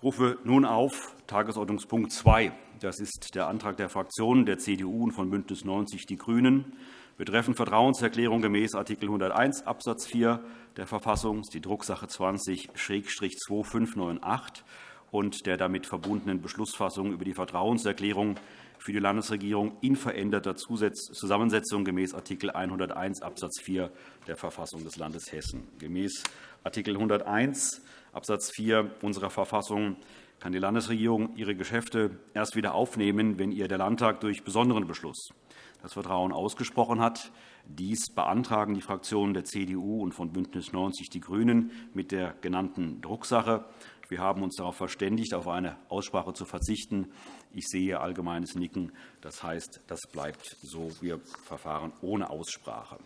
Ich rufe nun auf Tagesordnungspunkt 2. Das ist der Antrag der Fraktionen der CDU und von BÜNDNIS 90 die GRÜNEN betreffend Vertrauenserklärung gemäß Art. 101 Abs. 4 der Verfassung, die Drucksache 20-2598 und der damit verbundenen Beschlussfassung über die Vertrauenserklärung für die Landesregierung in veränderter Zusammensetzung gemäß Art. 101 Abs. 4 der Verfassung des Landes Hessen. Gemäß Art. 101 Abs. 4 unserer Verfassung kann die Landesregierung ihre Geschäfte erst wieder aufnehmen, wenn ihr der Landtag durch besonderen Beschluss das Vertrauen ausgesprochen hat. Dies beantragen die Fraktionen der CDU und von BÜNDNIS 90 die GRÜNEN mit der genannten Drucksache. Wir haben uns darauf verständigt, auf eine Aussprache zu verzichten. Ich sehe allgemeines Nicken. Das heißt, das bleibt so. Wir verfahren ohne Aussprache.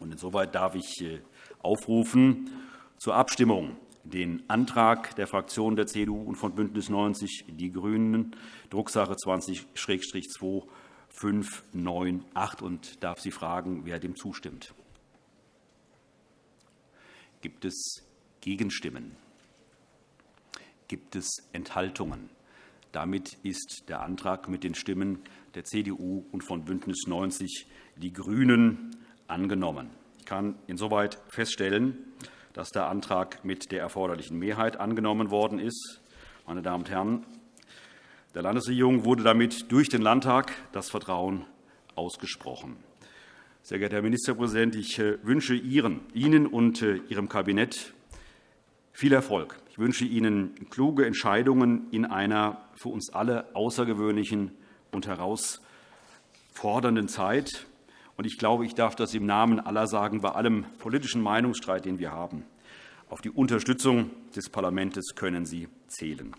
Insoweit darf ich äh, aufrufen zur Abstimmung den Antrag der Fraktionen der CDU und von BÜNDNIS 90 die GRÜNEN, Drucksache 20-2598, und darf Sie fragen, wer dem zustimmt. Gibt es Gegenstimmen? Gibt es Enthaltungen? Damit ist der Antrag mit den Stimmen der CDU und von BÜNDNIS 90 die GRÜNEN angenommen. Ich kann insoweit feststellen, dass der Antrag mit der erforderlichen Mehrheit angenommen worden ist. Meine Damen und Herren, der Landesregierung wurde damit durch den Landtag das Vertrauen ausgesprochen. Sehr geehrter Herr Ministerpräsident, ich äh, wünsche Ihnen und äh, Ihrem Kabinett viel Erfolg. Ich wünsche Ihnen kluge Entscheidungen in einer für uns alle außergewöhnlichen und herausfordernden Zeit. Ich glaube, ich darf das im Namen aller sagen, bei allem politischen Meinungsstreit, den wir haben. Auf die Unterstützung des Parlaments können Sie zählen.